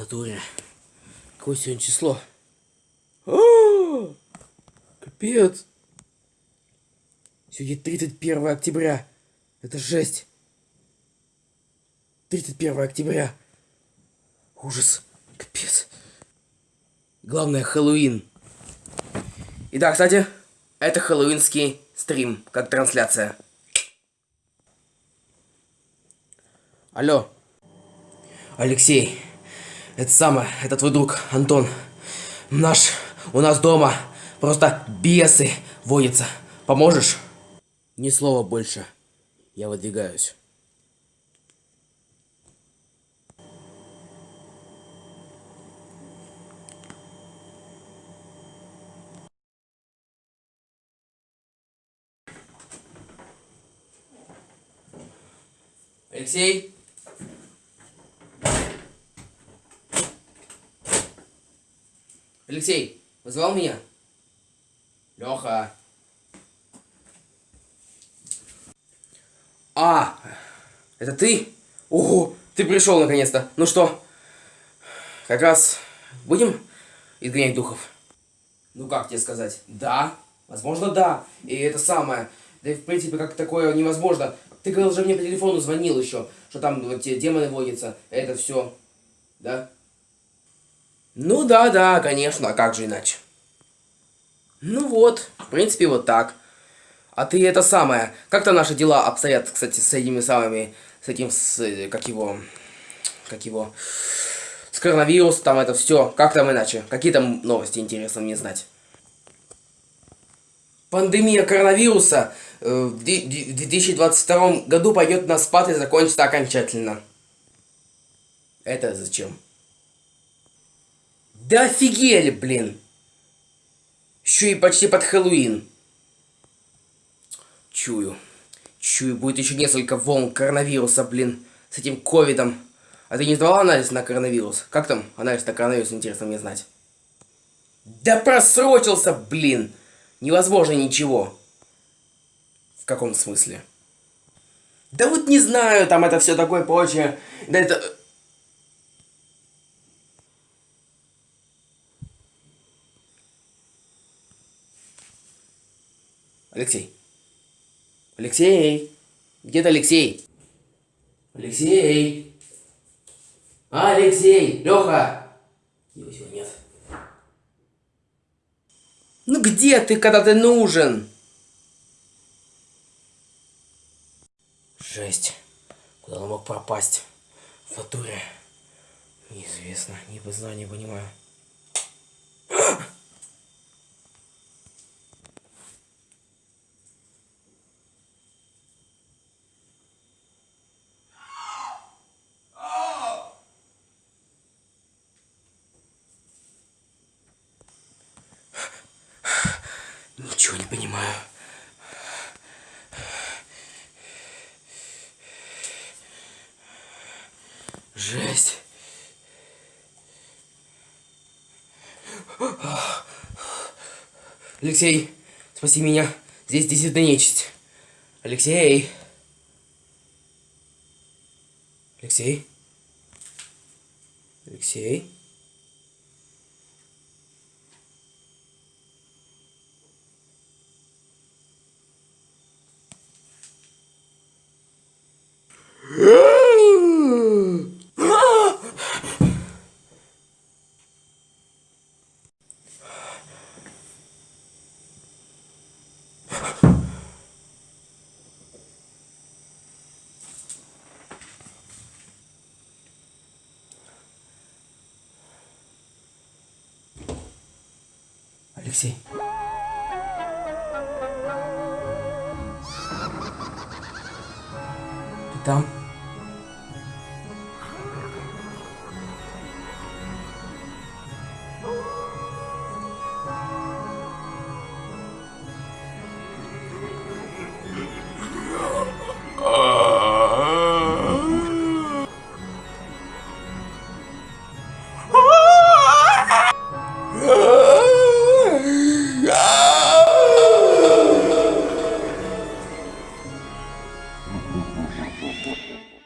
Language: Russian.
натуре. Какое сегодня число? А, Капец. Сегодня 31 октября. Это жесть. 31 октября. Ужас. Капец. Главное, Хэллоуин. И да, кстати, это хэллоуинский стрим, как трансляция. Алло. Алексей. Это самое, это твой друг, Антон. Наш, у нас дома просто бесы водятся. Поможешь? Ни слова больше. Я выдвигаюсь. Алексей? Алексей, вызывал меня? Леха. А, это ты? Ого, ты пришел наконец-то. Ну что, как раз будем изгонять духов? Ну как тебе сказать? Да, возможно да. И это самое. Да и в принципе как такое невозможно. Ты говорил же мне по телефону звонил еще, что там вот те демоны водятся. Это все. Да? Ну да, да, конечно, а как же иначе? Ну вот, в принципе, вот так. А ты это самое, как-то наши дела обстоят, кстати, с этими самыми, с этим, с, как его, как его, с коронавирусом, там это все, как там иначе? Какие там новости интересно мне знать? Пандемия коронавируса э, в 2022 году пойдет на спад и закончится окончательно. Это зачем? Да офигели, блин! Еще и почти под Хэллоуин. Чую. Чую, будет еще несколько волн коронавируса, блин, с этим ковидом. А ты не сдавал анализ на коронавирус? Как там анализ на коронавирус, интересно мне знать. Да просрочился, блин! Невозможно ничего. В каком смысле? Да вот не знаю, там это все такое прочее. Да это... Алексей. Алексей. Где-то Алексей. Алексей. Алексей. Леха. Его сегодня нет. Ну где ты, когда ты нужен? Жесть. Куда он мог пропасть? В натуре. Неизвестно. Не знаю, не понимаю. Ничего не понимаю. Жесть. Алексей, спаси меня. Здесь действительно нечисть. Алексей. Алексей. Алексей. Алексей. Ты там?